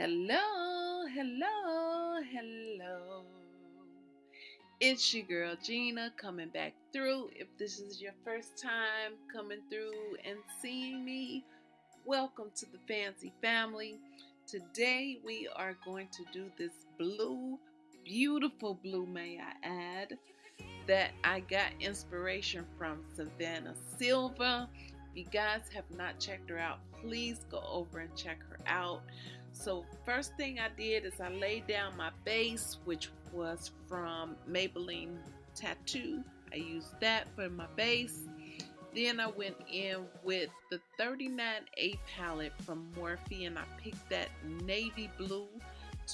Hello, hello, hello. It's your girl Gina coming back through. If this is your first time coming through and seeing me, welcome to the Fancy Family. Today we are going to do this blue, beautiful blue, may I add, that I got inspiration from Savannah Silva. If you guys have not checked her out, please go over and check her out. So first thing I did is I laid down my base, which was from Maybelline Tattoo. I used that for my base. Then I went in with the 39A palette from Morphe and I picked that navy blue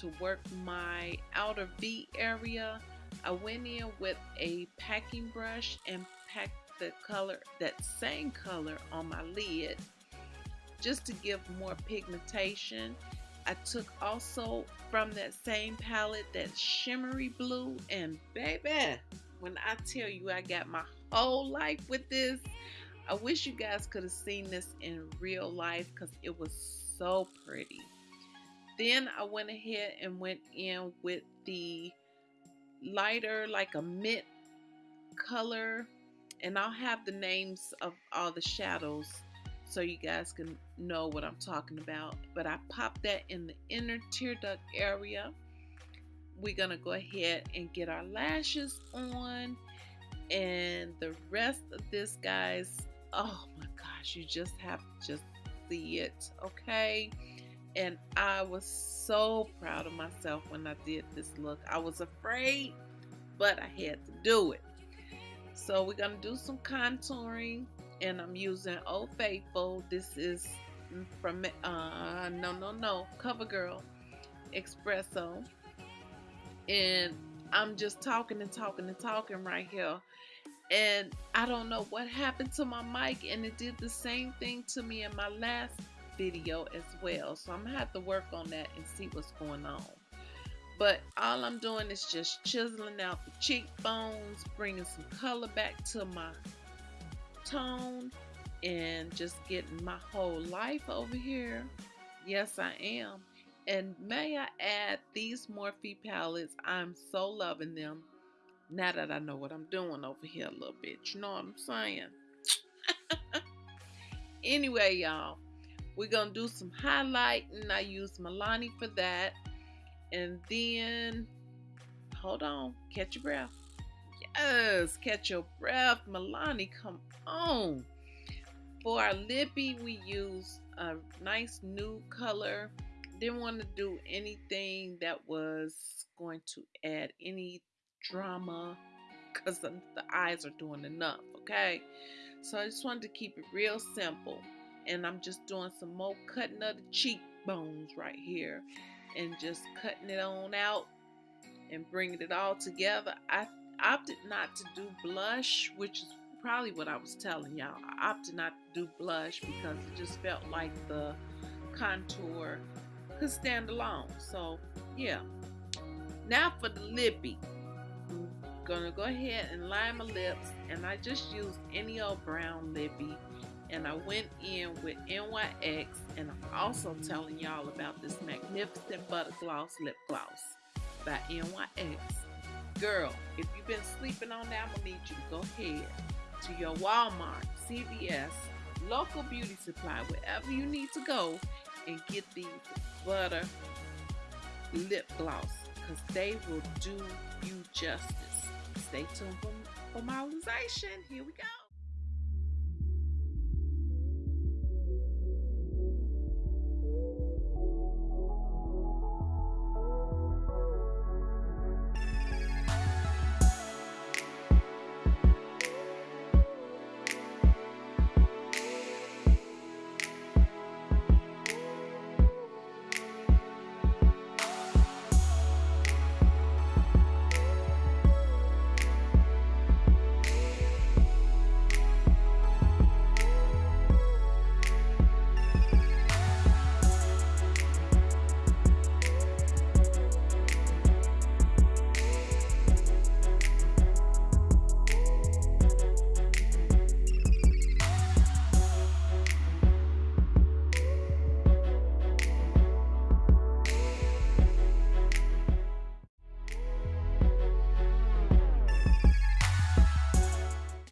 to work my outer V area. I went in with a packing brush and packed the color, that same color on my lid just to give more pigmentation I took also from that same palette that shimmery blue and baby when I tell you I got my whole life with this. I wish you guys could have seen this in real life because it was so pretty. Then I went ahead and went in with the lighter like a mint color and I'll have the names of all the shadows so you guys can know what I'm talking about. But I popped that in the inner tear duct area. We're going to go ahead and get our lashes on. And the rest of this, guys, oh my gosh, you just have to just see it, okay? And I was so proud of myself when I did this look. I was afraid, but I had to do it. So we're going to do some contouring and I'm using Old Faithful. This is from uh no no no CoverGirl Espresso, and I'm just talking and talking and talking right here. And I don't know what happened to my mic, and it did the same thing to me in my last video as well. So I'm gonna have to work on that and see what's going on. But all I'm doing is just chiseling out the cheekbones, bringing some color back to my tone and just getting my whole life over here. Yes, I am. And may I add, these Morphe palettes, I'm so loving them now that I know what I'm doing over here a little bit. You know what I'm saying? anyway, y'all, we're going to do some highlighting. I use Milani for that. And then, hold on, catch your breath. Yes, catch your breath. Milani, come on. For our lippy, we use a nice new color. Didn't want to do anything that was going to add any drama because the, the eyes are doing enough, okay? So I just wanted to keep it real simple. And I'm just doing some more cutting of the cheekbones right here. And just cutting it on out and bringing it all together. I opted not to do blush, which is probably what I was telling y'all. I opted not to do blush because it just felt like the contour could stand alone. So, yeah. Now for the lippy. I'm gonna go ahead and line my lips, and I just used any old brown lippy. And I went in with NYX, and I'm also telling y'all about this Magnificent Butter Gloss Lip Gloss by NYX. Girl, if you've been sleeping on that, I'm gonna need you to go ahead to your Walmart, CVS, local beauty supply, wherever you need to go and get these butter lip gloss because they will do you justice. Stay tuned for, for realization. Here we go.